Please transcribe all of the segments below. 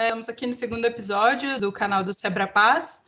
Estamos aqui no segundo episódio do canal do Sebra Paz.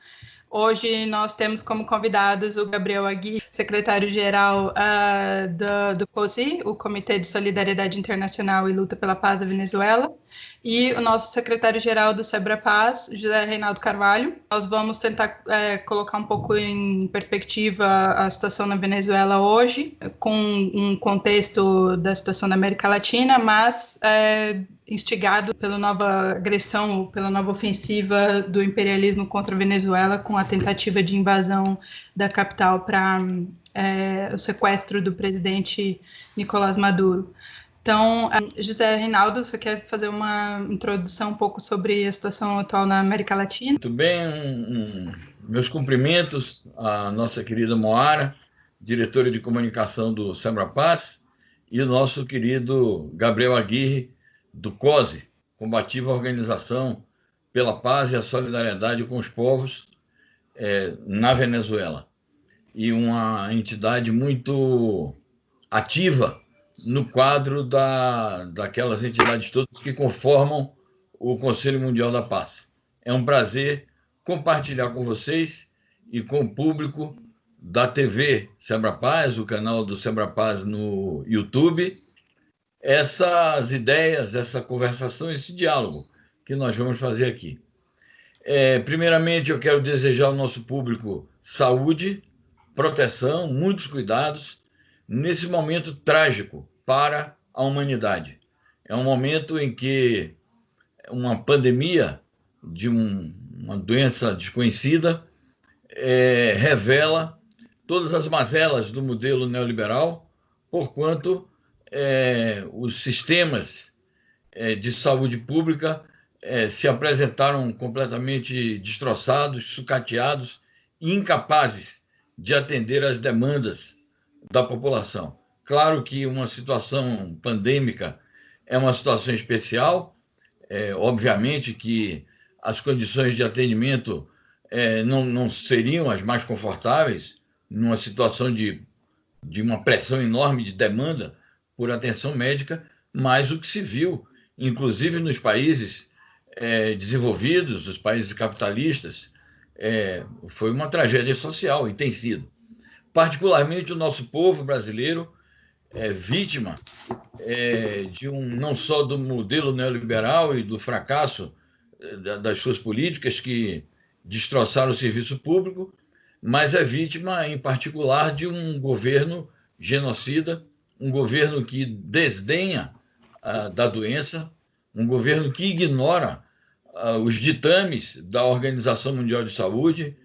Hoje nós temos como convidados o Gabriel Agui, secretário-geral uh, do, do COSI, o Comitê de Solidariedade Internacional e Luta pela Paz da Venezuela, e o nosso secretário-geral do Sebra Paz, José Reinaldo Carvalho. Nós vamos tentar é, colocar um pouco em perspectiva a situação na Venezuela hoje, com um contexto da situação da América Latina, mas é, instigado pela nova agressão, pela nova ofensiva do imperialismo contra a Venezuela, com a tentativa de invasão da capital para é, o sequestro do presidente Nicolás Maduro. Então, José Reinaldo, você quer fazer uma introdução um pouco sobre a situação atual na América Latina? Muito bem, meus cumprimentos à nossa querida Moara, diretora de comunicação do Sembra Paz, e o nosso querido Gabriel Aguirre, do COSE, Combativa Organização pela Paz e a Solidariedade com os Povos é, na Venezuela. E uma entidade muito ativa no quadro da, daquelas entidades todas que conformam o Conselho Mundial da Paz. É um prazer compartilhar com vocês e com o público da TV Sebra Paz, o canal do Sebra Paz no YouTube, essas ideias, essa conversação, esse diálogo que nós vamos fazer aqui. É, primeiramente, eu quero desejar ao nosso público saúde, proteção, muitos cuidados nesse momento trágico para a humanidade. É um momento em que uma pandemia de um, uma doença desconhecida é, revela todas as mazelas do modelo neoliberal, porquanto é, os sistemas é, de saúde pública é, se apresentaram completamente destroçados, sucateados incapazes de atender às demandas da população. Claro que uma situação pandêmica é uma situação especial, é, obviamente que as condições de atendimento é, não, não seriam as mais confortáveis numa situação de, de uma pressão enorme de demanda por atenção médica, mas o que se viu, inclusive nos países é, desenvolvidos, os países capitalistas, é, foi uma tragédia social e tem sido. Particularmente o nosso povo brasileiro é vítima é, de um não só do modelo neoliberal e do fracasso é, das suas políticas que destroçaram o serviço público, mas é vítima, em particular, de um governo genocida um governo que desdenha uh, da doença, um governo que ignora uh, os ditames da Organização Mundial de Saúde,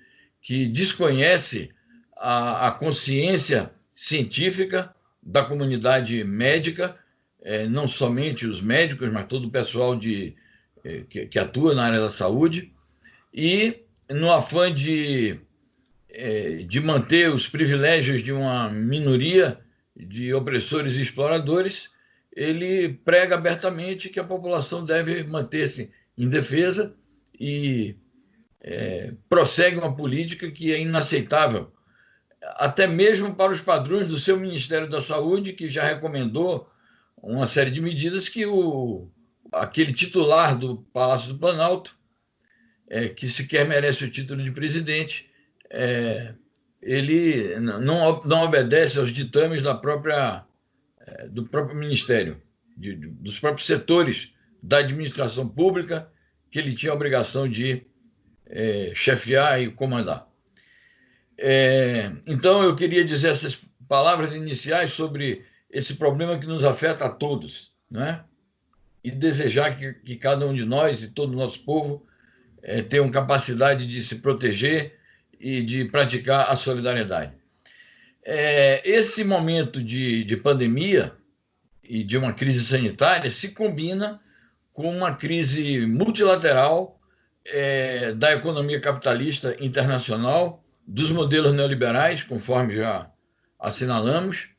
que desconhece a, a consciência científica da comunidade médica, eh, não somente os médicos, mas todo o pessoal de, eh, que, que, atua na área da saúde, e no afã de, eh, de manter os privilégios de uma minoria de opressores e exploradores, ele prega abertamente que a população deve manter-se em defesa e é, prossegue uma política que é inaceitável, até mesmo para os padrões do seu Ministério da Saúde, que já recomendou uma série de medidas que o, aquele titular do Palácio do Planalto, é, que sequer merece o título de presidente, é, ele não, não obedece aos ditames da própria, eh, do próprio Ministério, de, dos próprios setores da administração pública que ele tinha a obrigação de é, chefiar e comandar. É, então, eu queria dizer essas palavras iniciais sobre esse problema que nos afeta a todos, né? e desejar que, que cada um de nós e todo o nosso povo é, tenham capacidade de se proteger e de praticar a solidariedade. É, esse momento de, de pandemia e de uma crise sanitária se combina com uma crise multilateral é, da economia capitalista internacional, dos modelos neoliberais, conforme já assinalamos,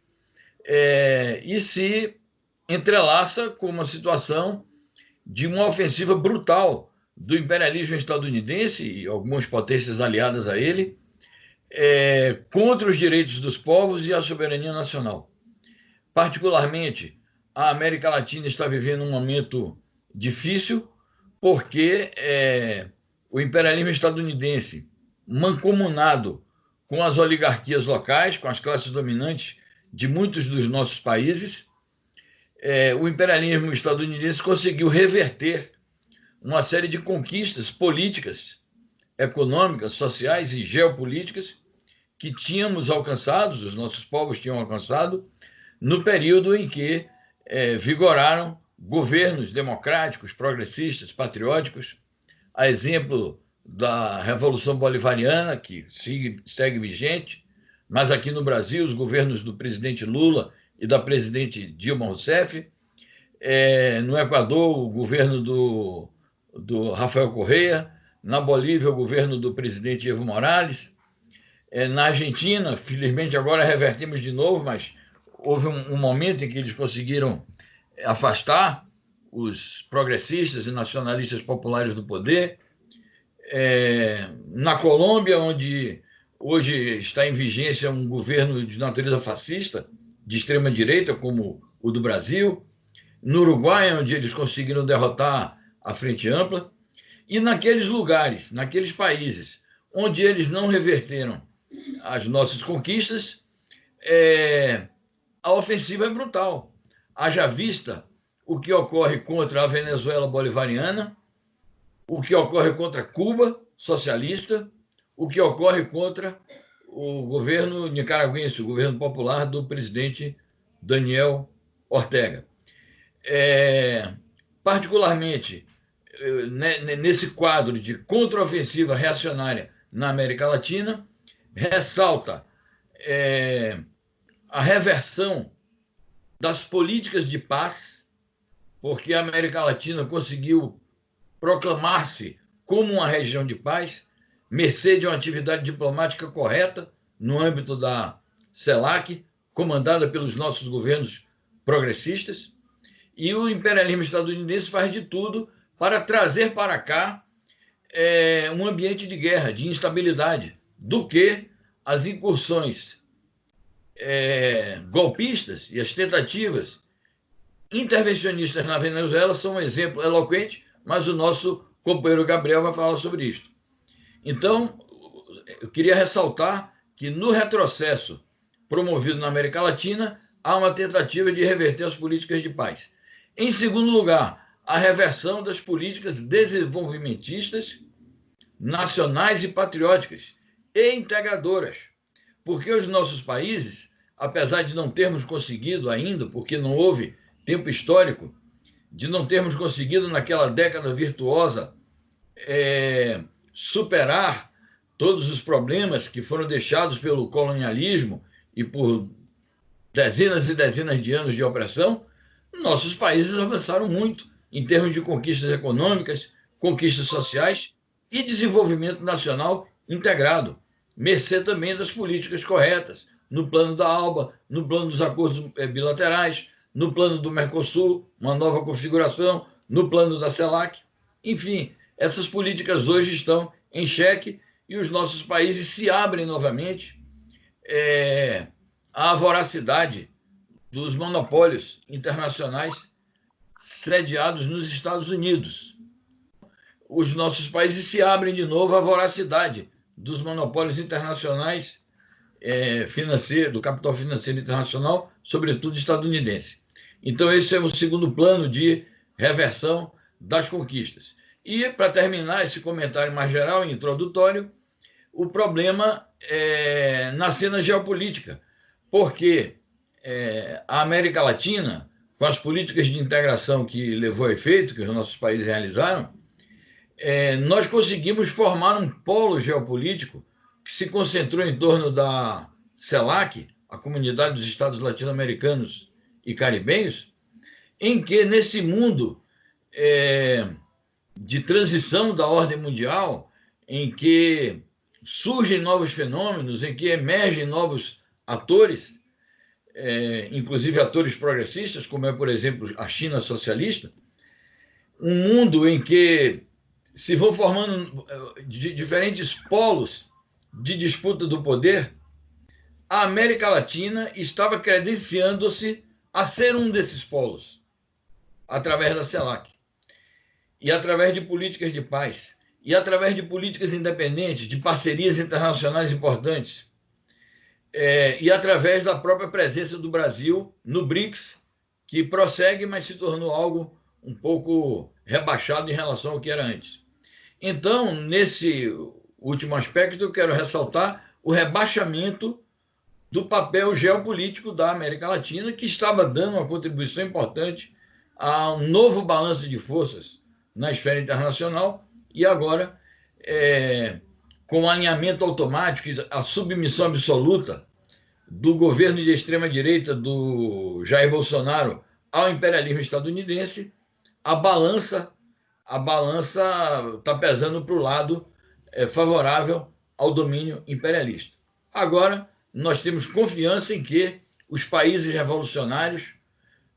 é, e se entrelaça com uma situação de uma ofensiva brutal do imperialismo estadunidense e algumas potências aliadas a ele é, contra os direitos dos povos e a soberania nacional. Particularmente, a América Latina está vivendo um momento difícil, porque é, o imperialismo estadunidense, mancomunado com as oligarquias locais, com as classes dominantes de muitos dos nossos países, é, o imperialismo estadunidense conseguiu reverter uma série de conquistas políticas, econômicas, sociais e geopolíticas que tínhamos alcançado, os nossos povos tinham alcançado, no período em que é, vigoraram governos democráticos, progressistas, patrióticos, a exemplo da Revolução Bolivariana, que segue, vigente, mas aqui no Brasil, os governos do presidente Lula e da presidente Dilma Rousseff, é, no Equador, o governo do, do Rafael Correa, na Bolívia, o governo do presidente Evo Morales, é, na Argentina, felizmente agora revertimos de novo, mas houve um, um momento em que eles conseguiram afastar os progressistas e nacionalistas populares do poder. É, na Colômbia, onde hoje está em vigência um governo de natureza fascista, de extrema direita, como o do Brasil, no Uruguai, onde eles conseguiram derrotar a Frente Ampla, e naqueles lugares, naqueles países onde eles não reverteram as nossas conquistas, é, a ofensiva é brutal. Haja vista o que ocorre contra a Venezuela bolivariana, o que ocorre contra Cuba socialista, o que ocorre contra o governo nicaragüense, o governo popular do presidente Daniel Ortega. É, particularmente é, né, nesse quadro de contraofensiva reacionária na América Latina, ressalta é, a reversão das políticas de paz, porque a América Latina conseguiu proclamar-se como uma região de paz, mercê de uma atividade diplomática correta no âmbito da CELAC, comandada pelos nossos governos progressistas, e o imperialismo estadunidense faz de tudo para trazer para cá é, um ambiente de guerra, de instabilidade, do que as incursões é, golpistas e as tentativas intervencionistas na Venezuela são um exemplo eloquente, mas o nosso companheiro Gabriel vai falar sobre isso. Então, eu queria ressaltar que no retrocesso promovido na América Latina, há uma tentativa de reverter as políticas de paz. Em segundo lugar, a reversão das políticas desenvolvimentistas nacionais e patrióticas e integradoras, porque os nossos países, apesar de não termos conseguido ainda, porque não houve tempo histórico, de não termos conseguido naquela década virtuosa é, superar todos os problemas que foram deixados pelo colonialismo e por dezenas e dezenas de anos de opressão, nossos países avançaram muito em termos de conquistas econômicas, conquistas sociais e desenvolvimento nacional integrado, mercê também das políticas corretas, no plano da ALBA, no plano dos acordos eh, bilaterais, no plano do Mercosul, uma nova configuração, no plano da CELAC. Enfim, essas políticas hoje estão em xeque e os nossos países se abrem novamente é, à voracidade dos monopólios internacionais sediados nos Estados Unidos. Os nossos países se abrem de novo à voracidade dos monopólios internacionais é, financeiro, do capital financeiro internacional, sobretudo estadunidense. Então, esse é o segundo plano de reversão das conquistas. E, para terminar esse comentário mais geral e introdutório, o problema é na cena geopolítica, porque é, a América Latina, com as políticas de integração que levou a efeito, que os nossos países realizaram, é, nós conseguimos formar um polo geopolítico que se concentrou em torno da CELAC, a Comunidade dos Estados Latino-Americanos e Caribenhos, em que, nesse mundo é, de transição da ordem mundial, em que surgem novos fenômenos, em que emergem novos atores, é, inclusive atores progressistas, como é, por exemplo, a China socialista, um mundo em que se vão formando é, diferentes polos de disputa do poder, a América Latina estava credenciando-se a ser um desses polos, através da CELAC. e através de políticas de paz, e através de políticas independentes, de parcerias internacionais importantes, é, e através da própria presença do Brasil no BRICS, que prossegue, mas se tornou algo um pouco rebaixado em relação ao que era antes. Então, nesse último aspecto, eu quero ressaltar o rebaixamento do papel geopolítico da América Latina, que estava dando uma contribuição importante a um novo balanço de forças na esfera internacional e agora, é, com o alinhamento automático e a submissão absoluta do governo de extrema-direita do Jair Bolsonaro ao imperialismo estadunidense, a balança a balança está pesando para o lado é, favorável ao domínio imperialista. Agora, nós temos confiança em que os países revolucionários,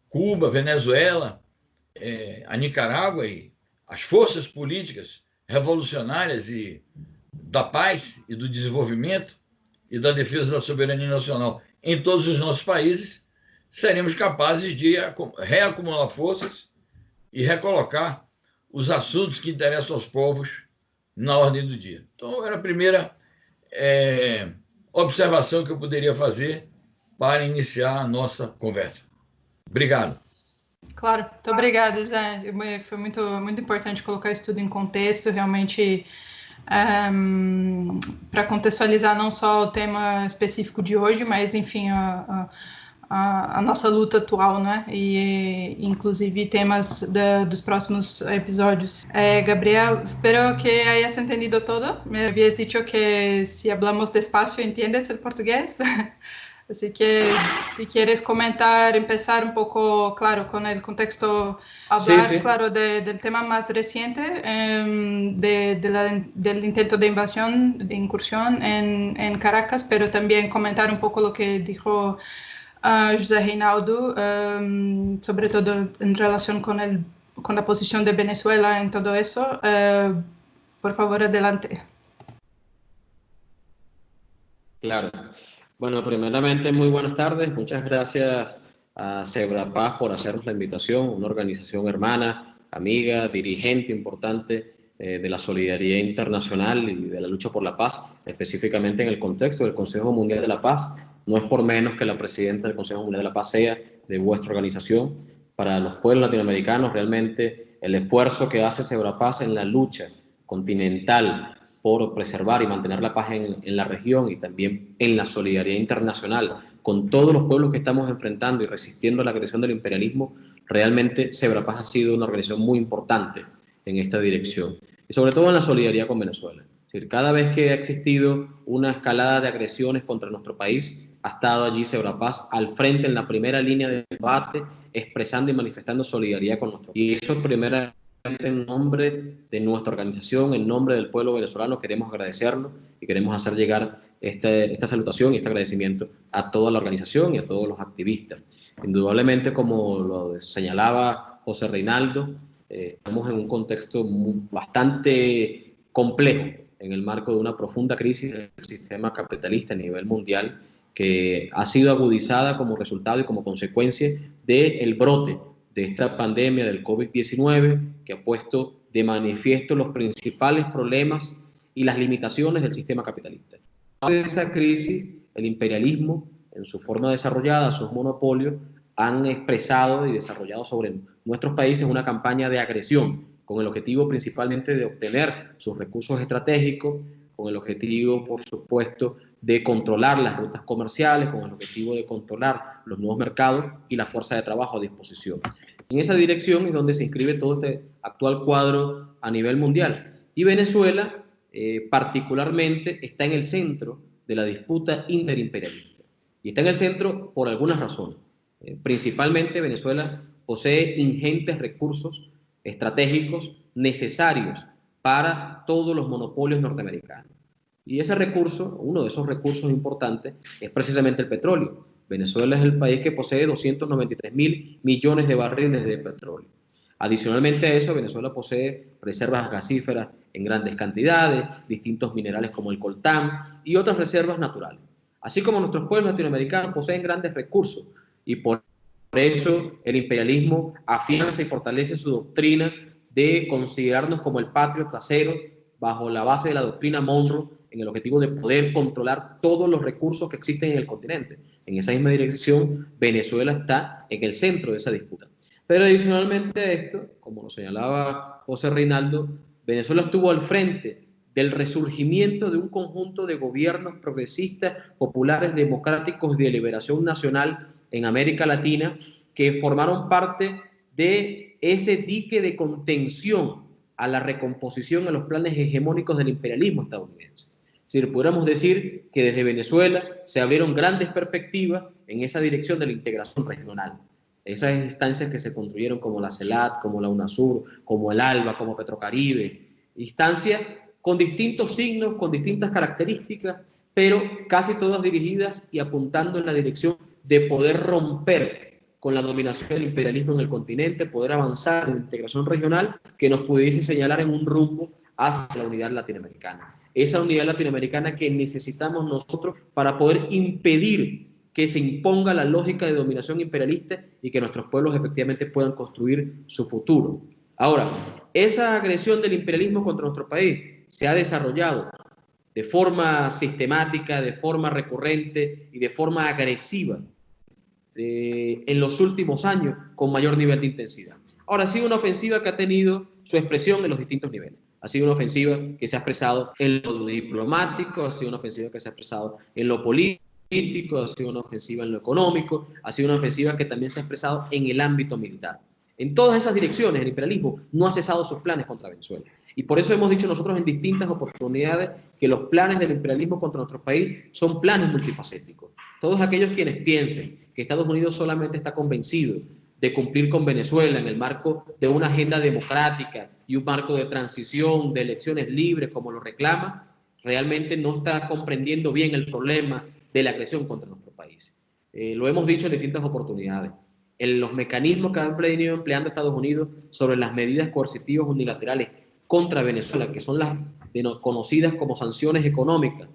Cuba, Venezuela, é, a Nicarágua e as forças políticas revolucionárias e da paz e do desenvolvimento e da defesa da soberania nacional em todos os nossos países, seremos capazes de reacumular forças e recolocar os assuntos que interessam aos povos na ordem do dia. Então, era a primeira é, observação que eu poderia fazer para iniciar a nossa conversa. Obrigado. Claro, muito obrigado, Zé. Foi muito, muito importante colocar isso tudo em contexto, realmente um, para contextualizar não só o tema específico de hoje, mas, enfim, a, a a, a, nossa luta atual, né? E inclusive temas de, dos próximos episodios. Eh, Gabriel, espero que hayas entendido todo. Me habías dicho que si hablamos despacio entiendes el portugués. Así que si quieres comentar, empezar un poco, claro, con el contexto, hablar, sí, sí. claro, de, del tema más reciente, eh, de, de la, del intento de invasión, de incursión en, en Caracas, pero también comentar un poco lo que dijo a José Reinaldo, um, sobre todo en relación con, el, con la posición de Venezuela en todo eso. Uh, por favor, adelante. Claro. Bueno, primeramente, muy buenas tardes. Muchas gracias a Cebra Paz por hacernos la invitación, una organización hermana, amiga, dirigente importante eh, de la solidaridad internacional y de la lucha por la paz, específicamente en el contexto del Consejo Mundial de la Paz, no es por menos que la presidenta del Consejo Mundial de la Paz sea de vuestra organización. Para los pueblos latinoamericanos, realmente el esfuerzo que hace Paz en la lucha continental por preservar y mantener la paz en, la región y también en la solidaridad internacional con todos los pueblos que estamos enfrentando y resistiendo la agresión del imperialismo, realmente Paz ha sido una organización muy importante en esta dirección. Y sobre todo en la solidaridad con Venezuela. Es cada vez que ha existido una escalada de agresiones contra nuestro país, ha estado allí Paz al frente en la primera línea de debate, expresando y manifestando solidaridad con nosotros. Y eso primeramente en nombre de nuestra organización, en nombre del pueblo venezolano, queremos agradecerlo y queremos hacer llegar este, esta salutación y este agradecimiento a toda la organización y a todos los activistas. Indudablemente, como lo señalaba José Reinaldo, eh, estamos en un contexto bastante complejo en el marco de una profunda crisis del sistema capitalista a nivel mundial que ha sido agudizada como resultado y como consecuencia del brote de esta pandemia del COVID-19 que ha puesto de manifiesto los principales problemas y las limitaciones del sistema capitalista. De esa crisis, el imperialismo, en su forma desarrollada, sus monopolios, han expresado y desarrollado sobre nuestros países una campaña de agresión con el objetivo principalmente de obtener sus recursos estratégicos, con el objetivo, por supuesto, de controlar las rutas comerciales con el objetivo de controlar los nuevos mercados y la fuerza de trabajo a disposición. En esa dirección es donde se inscribe todo este actual cuadro a nivel mundial. Y Venezuela, eh, particularmente, está en el centro de la disputa interimperialista. Y está en el centro por algunas razones. Eh, principalmente, Venezuela posee ingentes recursos estratégicos necesarios para todos los monopolios norteamericanos. Y ese recurso, uno de esos recursos importantes, es precisamente el petróleo. Venezuela es el país que posee 293 mil millones de barriles de petróleo. Adicionalmente a eso, Venezuela posee reservas gasíferas en grandes cantidades, distintos minerales como el coltán y otras reservas naturales. Así como nuestros pueblos latinoamericanos poseen grandes recursos y por eso el imperialismo afianza y fortalece su doctrina de considerarnos como el patrio trasero bajo la base de la doctrina Monroe en el objetivo de poder controlar todos los recursos que existen en el continente. En esa misma dirección, Venezuela está en el centro de esa disputa. Pero adicionalmente a esto, como lo señalaba José Reinaldo, Venezuela estuvo al frente del resurgimiento de un conjunto de gobiernos progresistas, populares, democráticos de liberación nacional en América Latina que formaron parte de ese dique de contención a la recomposición a los planes hegemónicos del imperialismo estadounidense. Decir, podríamos decir que desde Venezuela se abrieron grandes perspectivas en esa dirección de la integración regional. Esas instancias que se construyeron como la CELAT, como la UNASUR, como el ALBA, como Petrocaribe, instancias con distintos signos, con distintas características, pero casi todas dirigidas y apuntando en la dirección de poder romper con la dominación del imperialismo en el continente, poder avanzar en la integración regional que nos pudiese señalar en un rumbo hacia la unidad latinoamericana. Esa unidad latinoamericana que necesitamos nosotros para poder impedir que se imponga la lógica de dominación imperialista y que nuestros pueblos efectivamente puedan construir su futuro. Ahora, esa agresión del imperialismo contra nuestro país se ha desarrollado de forma sistemática, de forma recurrente y de forma agresiva eh, en los últimos años con mayor nivel de intensidad. Ahora, sido una ofensiva que ha tenido su expresión en los distintos niveles. Ha sido una ofensiva que se ha expresado en lo diplomático, ha sido una ofensiva que se ha expresado en lo político, ha sido una ofensiva en lo económico, ha sido una ofensiva que también se ha expresado en el ámbito militar. En todas esas direcciones, el imperialismo no ha cesado sus planes contra Venezuela. Y por eso hemos dicho nosotros en distintas oportunidades que los planes del imperialismo contra nuestro país son planes multifacéticos. Todos aquellos quienes piensen que Estados Unidos solamente está convencido de cumplir con Venezuela en el marco de una agenda democrática y un marco de transición, de elecciones libres, como lo reclama, realmente no está comprendiendo bien el problema de la agresión contra nuestro país. Eh, lo hemos dicho en distintas oportunidades. En los mecanismos que ha venido empleando Estados Unidos sobre las medidas coercitivas unilaterales contra Venezuela, que son las conocidas como sanciones económicas,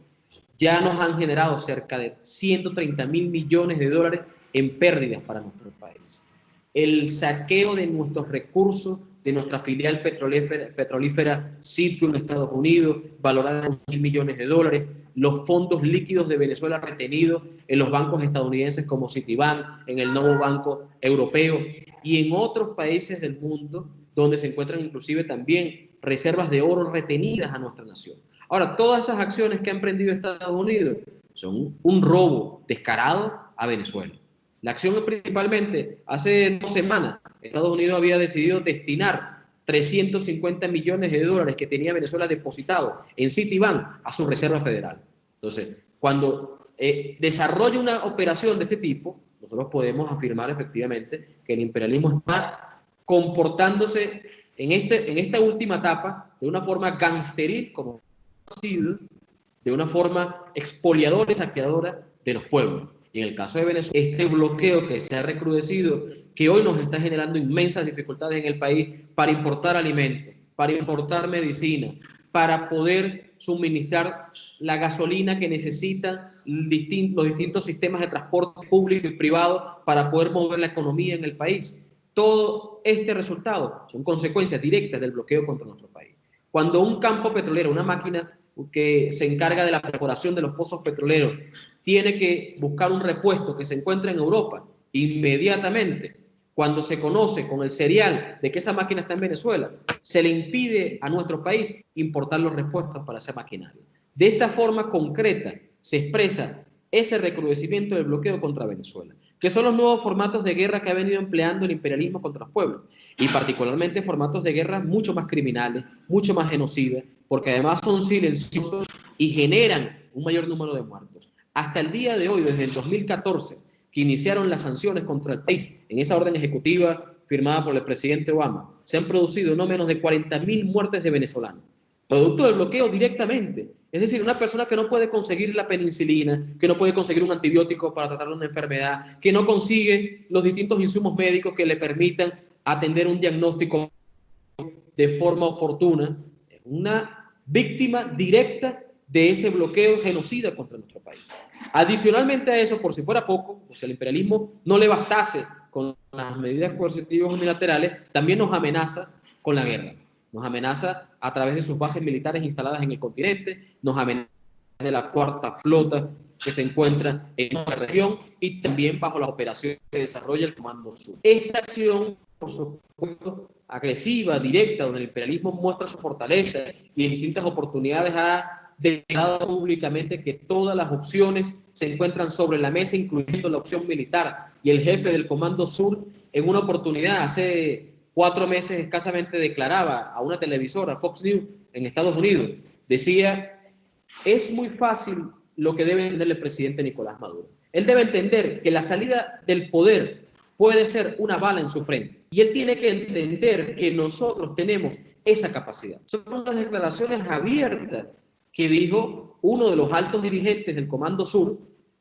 ya nos han generado cerca de 130 mil millones de dólares en pérdidas para nuestro país. El saqueo de nuestros recursos de nuestra filial petrolífera, petrolífera en Estados Unidos, valorada en mil millones de dólares, los fondos líquidos de Venezuela retenidos en los bancos estadounidenses como Citibank, en el nuevo Banco Europeo y en otros países del mundo donde se encuentran inclusive también reservas de oro retenidas a nuestra nación. Ahora, todas esas acciones que ha emprendido Estados Unidos son un robo descarado a Venezuela. La acción principalmente, hace dos semanas, Estados Unidos había decidido destinar 350 millones de dólares que tenía Venezuela depositado en Citibank a su Reserva Federal. Entonces, cuando eh, desarrolla una operación de este tipo, nosotros podemos afirmar efectivamente que el imperialismo está comportándose en, este, en esta última etapa de una forma gangsteril, como ha sido, de una forma expoliadora y saqueadora de los pueblos. Y en el caso de Venezuela, este bloqueo que se ha recrudecido, que hoy nos está generando inmensas dificultades en el país para importar alimentos, para importar medicina, para poder suministrar la gasolina que necesitan los distintos sistemas de transporte público y privado para poder mover la economía en el país. Todo este resultado son consecuencias directas del bloqueo contra nuestro país. Cuando un campo petrolero, una máquina que se encarga de la perforación de los pozos petroleros, tiene que buscar un repuesto que se encuentra en Europa, inmediatamente, cuando se conoce con el serial de que esa máquina está en Venezuela, se le impide a nuestro país importar los repuestos para esa maquinaria. De esta forma concreta se expresa ese recrudecimiento del bloqueo contra Venezuela que son los nuevos formatos de guerra que ha venido empleando el imperialismo contra los pueblos, y particularmente formatos de guerra mucho más criminales, mucho más genocidas, porque además son silenciosos y generan un mayor número de muertos. Hasta el día de hoy, desde el 2014, que iniciaron las sanciones contra el país en esa orden ejecutiva firmada por el presidente Obama, se han producido no menos de 40.000 muertes de venezolanos, producto del bloqueo directamente. Es decir, una persona que no puede conseguir la penicilina, que no puede conseguir un antibiótico para tratar una enfermedad, que no consigue los distintos insumos médicos que le permitan atender un diagnóstico de forma oportuna, una víctima directa de ese bloqueo genocida contra nuestro país. Adicionalmente a eso, por si fuera poco, si el imperialismo no le bastase con las medidas coercitivas unilaterales, también nos amenaza con la guerra. Nos amenaza a través de sus bases militares instaladas en el continente, nos amenaza de la cuarta flota que se encuentra en nuestra región y también bajo las operaciones que desarrolla el Comando Sur. Esta acción, por supuesto, agresiva, directa, donde el imperialismo muestra su fortaleza y en distintas oportunidades ha declarado públicamente que todas las opciones se encuentran sobre la mesa, incluyendo la opción militar. Y el jefe del Comando Sur, en una oportunidad hace cuatro meses escasamente declaraba a una televisora, Fox News, en Estados Unidos, decía, es muy fácil lo que debe entender el presidente Nicolás Maduro. Él debe entender que la salida del poder puede ser una bala en su frente. Y él tiene que entender que nosotros tenemos esa capacidad. Son unas declaraciones abiertas que dijo uno de los altos dirigentes del Comando Sur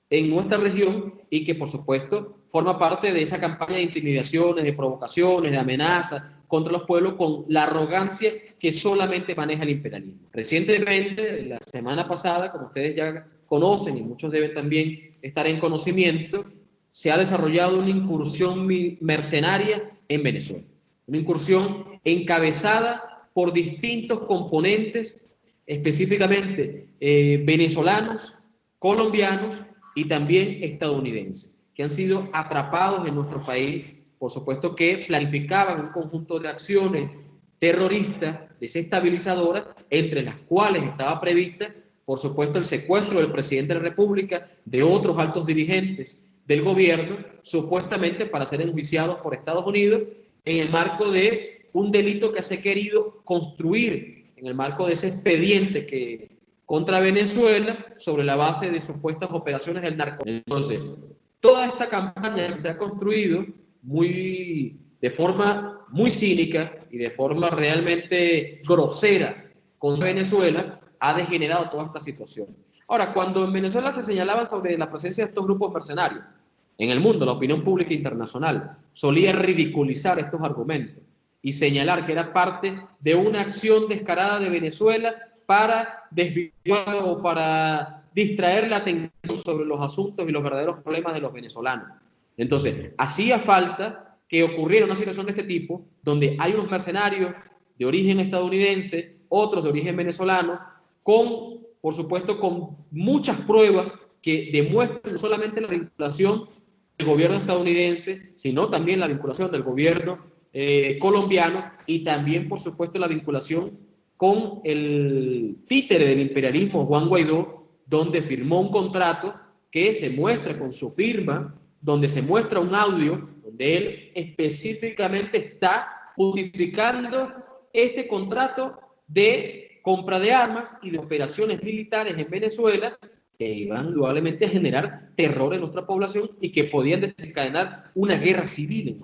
en nuestra región y que por supuesto forma parte de esa campaña de intimidaciones, de provocaciones, de amenazas contra los pueblos con la arrogancia que solamente maneja el imperialismo. Recientemente, la semana pasada, como ustedes ya conocen y muchos deben también estar en conocimiento, se ha desarrollado una incursión mercenaria en Venezuela. Una incursión encabezada por distintos componentes específicamente eh, venezolanos, colombianos y también estadounidenses, que han sido atrapados en nuestro país, por supuesto que planificaban un conjunto de acciones terroristas, desestabilizadoras, entre las cuales estaba prevista, por supuesto, el secuestro del presidente de la República, de otros altos dirigentes del gobierno, supuestamente para ser enjuiciados por Estados Unidos en el marco de un delito que se ha querido construir en el marco de ese expediente que contra Venezuela sobre la base de supuestas operaciones del narcotráfico. Entonces, toda esta campaña se ha construido muy de forma muy cínica y de forma realmente grosera contra Venezuela ha degenerado toda esta situación. Ahora, cuando en Venezuela se señalaba sobre la presencia de estos grupos mercenarios, en el mundo, la opinión pública internacional solía ridiculizar estos argumentos y señalar que era parte de una acción descarada de Venezuela para desviar o para distraer la atención sobre los asuntos y los verdaderos problemas de los venezolanos. Entonces, hacía falta que ocurriera una situación de este tipo, donde hay unos mercenarios de origen estadounidense, otros de origen venezolano, con, por supuesto, con muchas pruebas que demuestran no solamente la vinculación del gobierno estadounidense, sino también la vinculación del gobierno eh, colombiano y también, por supuesto, la vinculación con el títere del imperialismo, Juan Guaidó, donde firmó un contrato que se muestra con su firma, donde se muestra un audio donde él específicamente está justificando este contrato de compra de armas y de operaciones militares en Venezuela que iban indudablemente a generar terror en nuestra población y que podían desencadenar una guerra civil en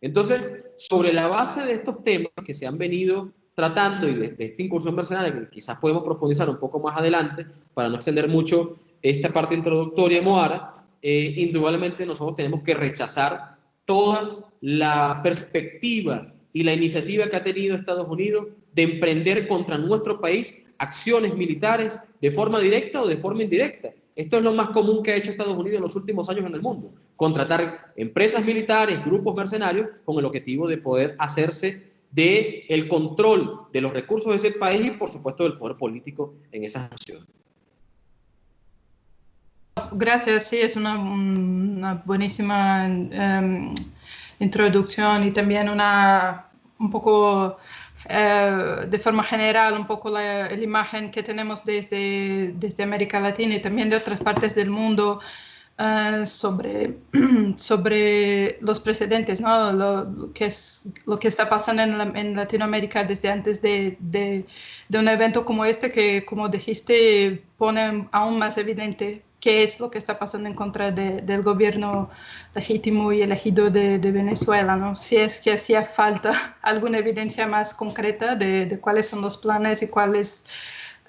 entonces, sobre la base de estos temas que se han venido tratando y de, esta incursión mercenaria, que quizás podemos profundizar un poco más adelante para no extender mucho esta parte introductoria Moara, eh, indudablemente nosotros tenemos que rechazar toda la perspectiva y la iniciativa que ha tenido Estados Unidos de emprender contra nuestro país acciones militares de forma directa o de forma indirecta. Esto es lo más común que ha hecho Estados Unidos en los últimos años en el mundo. Contratar empresas militares, grupos mercenarios, con el objetivo de poder hacerse de el control de los recursos de ese país y, por supuesto, del poder político en esas naciones. Gracias, sí, es una, buenísima em, introducción y también una un poco eh, de forma general un poco la, imagen que tenemos desde, desde América Latina y también de otras partes del mundo uh, sobre, sobre los precedentes, ¿no? Lo, que es, lo que está pasando en, en Latinoamérica desde antes de, de, de, un evento como este que, como dijiste, pone aún más evidente qué es lo que está pasando en contra del gobierno legítimo y elegido de, Venezuela, ¿no? Si es que hacía falta alguna evidencia más concreta de, cuáles son los planes y cuál es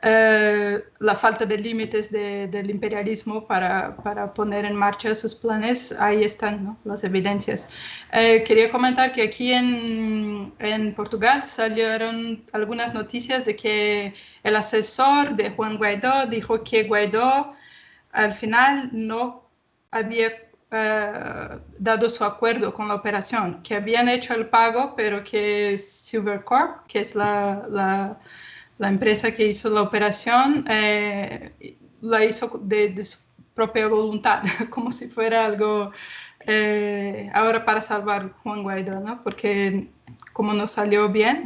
eh, la falta de límites del imperialismo para, para, poner en marcha sus planes, ahí están ¿no? las evidencias. Eh, quería comentar que aquí en, en Portugal salieron algunas noticias de que el asesor de Juan Guaidó dijo que Guaidó al final no había uh, dado su acuerdo con la operación, que habían hecho el pago, pero que Silvercorp, que es la, la, la empresa que hizo la operación, eh, la hizo de, su propia voluntad, como si fuera algo eh, ahora para salvar Juan Guaidó, ¿no? Porque como no salió bien,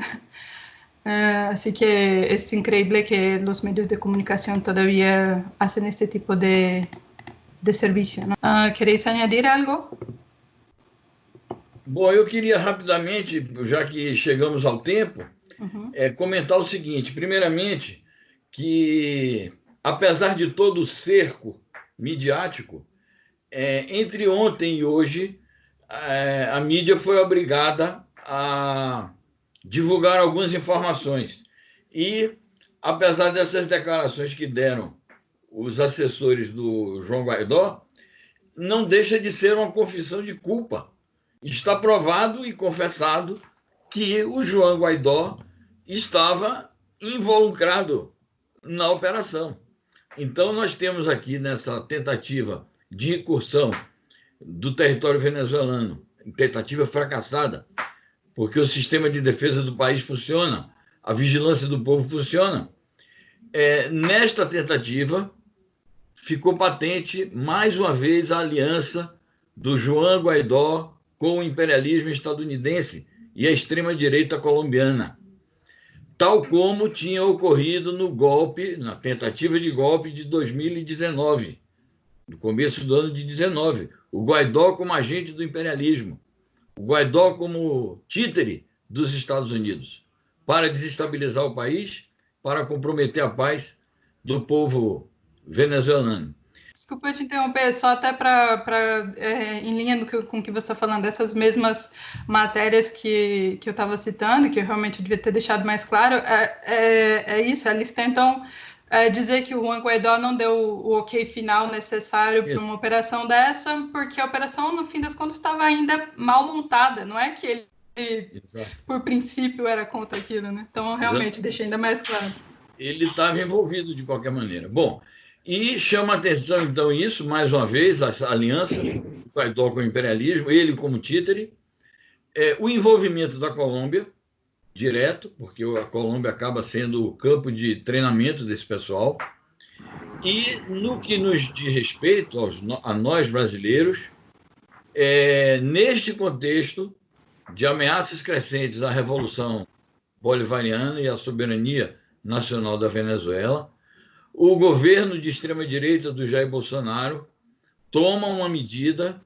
Uh, así que es increíble que los medios de comunicación todavía hacen este tipo de, de serviço. Uh, ¿Queréis añadir algo? Bom, eu queria rapidamente, já que chegamos ao tempo, uhum. é, comentar o seguinte: primeiramente, que apesar de todo o cerco midiático, é, entre ontem e hoje, é, a mídia foi obrigada a divulgar algumas informações. E, apesar dessas declarações que deram os assessores do João Guaidó, não deixa de ser uma confissão de culpa. Está provado e confessado que o João Guaidó estava involucrado na operação. Então, nós temos aqui nessa tentativa de incursão do território venezuelano, tentativa fracassada, porque o sistema de defesa do país funciona, a vigilância do povo funciona. É, nesta tentativa, ficou patente mais uma vez a aliança do João Guaidó com o imperialismo estadunidense e a extrema-direita colombiana, tal como tinha ocorrido no golpe, na tentativa de golpe de 2019, no começo do ano de 19, o Guaidó como agente do imperialismo, o Guaidó como títere dos Estados Unidos, para desestabilizar o país, para comprometer a paz do povo venezuelano. Desculpa te interromper, só até para, é, em linha que, com o que você está falando, dessas mesmas matérias que, que eu estava citando, que eu realmente devia ter deixado mais claro, é, é, é isso, eles tentam é, dizer que o Juan Guaidó não deu o ok final necessário para uma operação dessa, porque a operação, no fim das contas, estava ainda mal montada, não é que ele, Exato. por princípio, era contra aquilo, né? Então, realmente, Exato. deixei ainda mais claro. Ele estava envolvido de qualquer maneira. Bom, e chama atenção, então, isso, mais uma vez, essa aliança, o Guaidó com o imperialismo, ele como títere, é, o envolvimento da Colômbia, direto, porque a Colômbia acaba sendo o campo de treinamento desse pessoal, e no que nos diz respeito aos, a nós brasileiros, é, neste contexto de ameaças crescentes à Revolução Bolivariana e à soberania nacional da Venezuela, o governo de extrema-direita do Jair Bolsonaro toma uma medida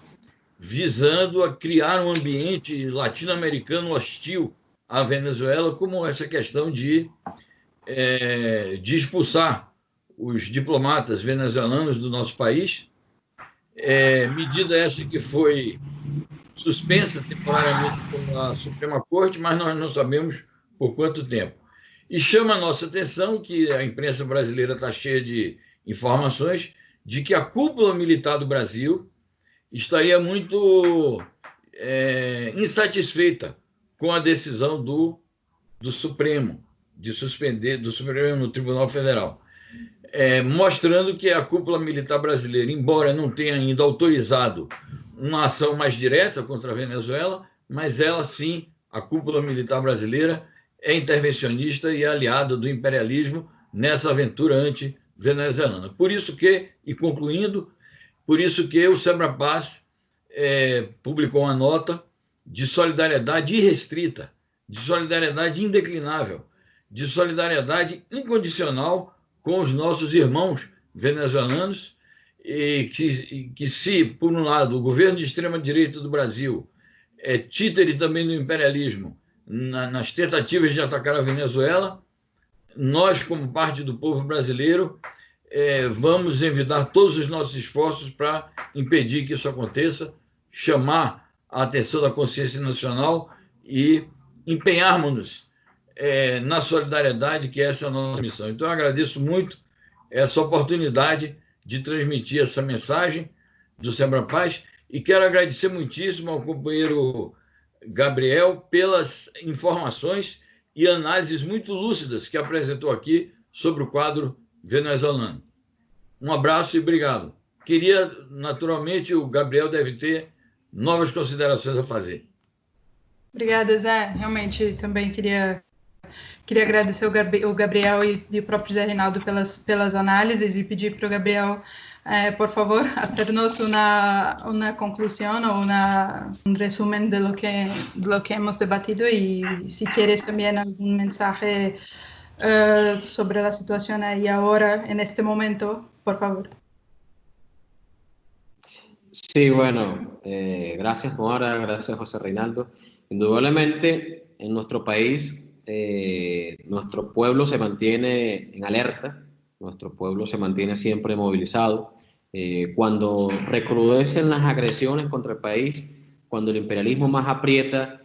visando a criar um ambiente latino-americano hostil à Venezuela, como essa questão de, é, de expulsar os diplomatas venezuelanos do nosso país. É, medida essa que foi suspensa temporariamente pela Suprema Corte, mas nós não sabemos por quanto tempo. E chama a nossa atenção que a imprensa brasileira está cheia de informações de que a cúpula militar do Brasil estaria muito é, insatisfeita com a decisão do, do Supremo, de suspender, do Supremo Tribunal Federal, é, mostrando que a cúpula militar brasileira, embora não tenha ainda autorizado uma ação mais direta contra a Venezuela, mas ela sim, a cúpula militar brasileira, é intervencionista e aliada do imperialismo nessa aventura anti-venezuelana. Por isso que, e concluindo, por isso que o Sebra Paz é, publicou uma nota de solidariedade irrestrita, de solidariedade indeclinável, de solidariedade incondicional com os nossos irmãos venezuelanos, e que, que se, por um lado, o governo de extrema-direita do Brasil é títere também do imperialismo, na, nas tentativas de atacar a Venezuela, nós, como parte do povo brasileiro, é, vamos envidar todos os nossos esforços para impedir que isso aconteça, chamar a atenção da consciência nacional e empenharmos-nos é, na solidariedade, que essa é a nossa missão. Então, eu agradeço muito essa oportunidade de transmitir essa mensagem do Sembra Paz e quero agradecer muitíssimo ao companheiro Gabriel pelas informações e análises muito lúcidas que apresentou aqui sobre o quadro venezuelano. Um abraço e obrigado. queria, naturalmente, o Gabriel deve ter novas considerações a fazer. Obrigada, Zé. Realmente também queria queria agradecer o Gabriel e, o próprio Zé Reinaldo pelas, pelas análises e pedir para o Gabriel, eh, por favor, hacernos una, una conclusión o una, un resumen de lo, que, lo que hemos debatido y si quieres también algún mensaje uh, sobre la situación ahí ahora, en este momento, por favor. Sí, bueno, eh, gracias Mora, gracias José Reinaldo. Indudablemente en nuestro país, eh, nuestro pueblo se mantiene en alerta, nuestro pueblo se mantiene siempre movilizado. Eh, cuando recrudecen las agresiones contra el país, cuando el imperialismo más aprieta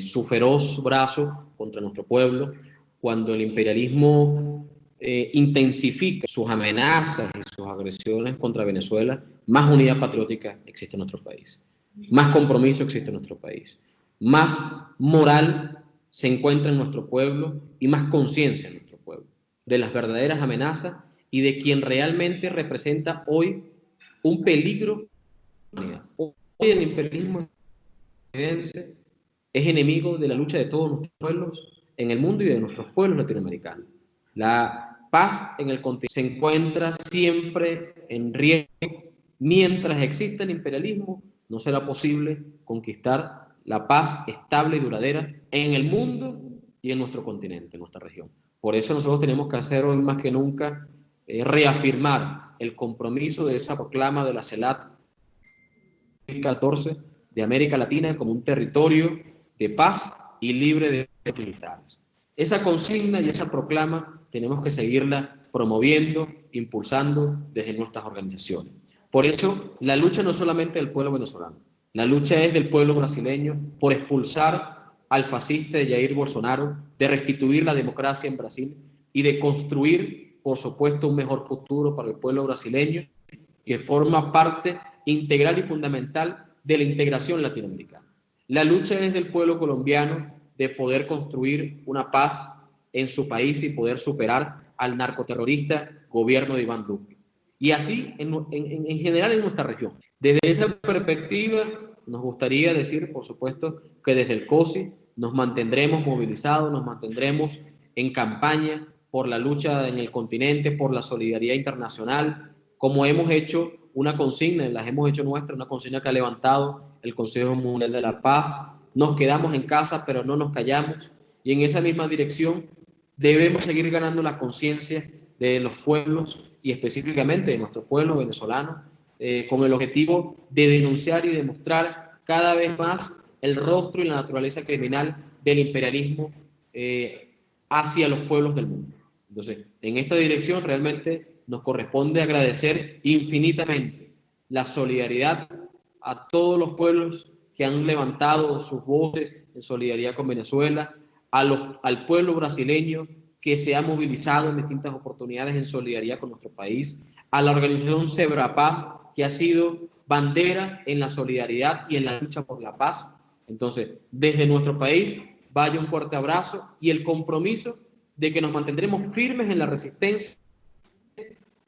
su feroz brazo contra nuestro pueblo, cuando el imperialismo intensifica sus amenazas y sus agresiones contra Venezuela, más unidad patriótica existe en nuestro país, más compromiso existe en nuestro país, más moral se encuentra en nuestro pueblo y más conciencia en nuestro pueblo. De las verdaderas amenazas y de quien realmente representa hoy un peligro. Hoy el imperialismo es enemigo de la lucha de todos nuestros pueblos en el mundo y de nuestros pueblos latinoamericanos. La paz en el continente se encuentra siempre en riesgo Mientras exista el imperialismo, no será posible conquistar la paz estable y duradera en el mundo y en nuestro continente, en nuestra región. Por eso nosotros tenemos que hacer hoy más que nunca reafirmar el compromiso de esa proclama de la CELAT 2014 de América Latina como un territorio de paz y libre de militares. Esa consigna y esa proclama tenemos que seguirla promoviendo, impulsando desde nuestras organizaciones. Por eso, la lucha no es solamente del pueblo venezolano, la lucha es del pueblo brasileño por expulsar al fascista Jair Bolsonaro, de restituir la democracia en Brasil y de construir, por supuesto, un mejor futuro para el pueblo brasileño que forma parte integral y fundamental de la integración latinoamericana. La lucha es del pueblo colombiano de poder construir una paz en su país y poder superar al narcoterrorista gobierno de Iván Duque y así en, en, general en nuestra región. Desde esa perspectiva, nos gustaría decir, por supuesto, que desde el COSI nos mantendremos movilizados, nos mantendremos en campaña por la lucha en el continente, por la solidaridad internacional, como hemos hecho una consigna, las hemos hecho nuestra, una consigna que ha levantado el Consejo Mundial de la Paz. Nos quedamos en casa, pero no nos callamos. Y en esa misma dirección debemos seguir ganando la conciencia de los pueblos y específicamente de nuestro pueblo venezolano, eh, con el objetivo de denunciar y demostrar cada vez más el rostro y la naturaleza criminal del imperialismo eh, hacia los pueblos del mundo. Entonces, en esta dirección realmente nos corresponde agradecer infinitamente la solidaridad a todos los pueblos que han levantado sus voces en solidaridad con Venezuela, al pueblo brasileño que se ha movilizado en distintas oportunidades en solidaridad con nuestro país, a la organización Zebra Paz, que ha sido bandera en la solidaridad y en la lucha por la paz. Entonces, desde nuestro país, vaya un fuerte abrazo y el compromiso de que nos mantendremos firmes en la resistencia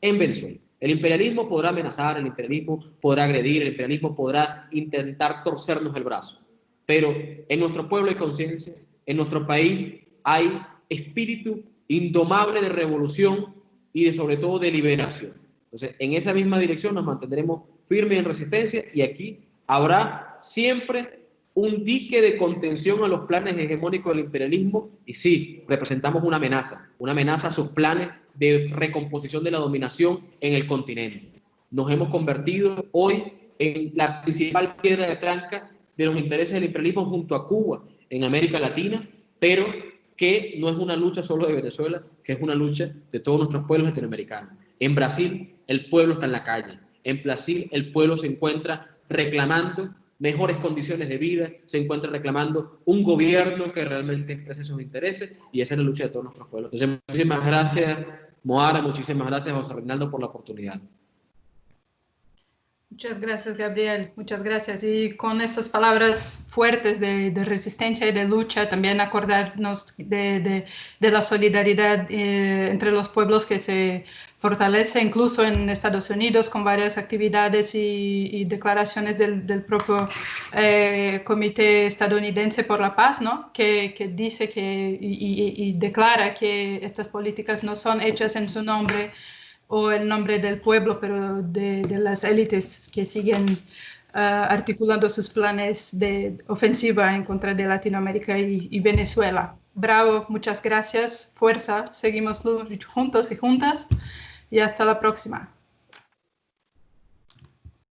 en Venezuela. El imperialismo podrá amenazar, el imperialismo podrá agredir, el imperialismo podrá intentar torcernos el brazo, pero en nuestro pueblo hay conciencia, en nuestro país hay espíritu indomable de revolución y de sobre todo de liberación. Entonces, en esa misma dirección nos mantendremos firmes en resistencia y aquí habrá siempre un dique de contención a los planes hegemónicos del imperialismo y sí, representamos una amenaza, una amenaza a sus planes de recomposición de la dominación en el continente. Nos hemos convertido hoy en la principal piedra de tranca de los intereses del imperialismo junto a Cuba en América Latina, pero que no es una lucha solo de Venezuela, que es una lucha de todos nuestros pueblos latinoamericanos. En Brasil, el pueblo está en la calle. En Brasil, el pueblo se encuentra reclamando mejores condiciones de vida, se encuentra reclamando un gobierno que realmente exprese sus intereses y esa es la lucha de todos nuestros pueblos. Entonces, muchísimas gracias, Moara, muchísimas gracias, José Reinaldo, por la oportunidad. Muchas gracias, Gabriel. Muchas gracias. Y con estas palabras fuertes de, de resistencia y de lucha, también acordarnos de, de, de la solidaridad eh, entre los pueblos que se fortalece incluso en Estados Unidos con varias actividades y, y declaraciones del, del propio eh, Comité Estadounidense por la Paz, ¿no? que, que dice que y, y, declara que estas políticas no son hechas en su nombre o el nombre del pueblo, pero de, las élites que siguen uh, articulando sus planes de ofensiva en contra de Latinoamérica y, y, Venezuela. Bravo, muchas gracias, fuerza, seguimos juntos y juntas y hasta la próxima.